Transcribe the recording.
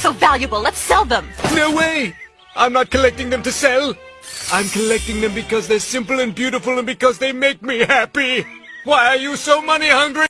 so valuable. Let's sell them. No way! I'm not collecting them to sell. I'm collecting them because they're simple and beautiful and because they make me happy. Why are you so money hungry?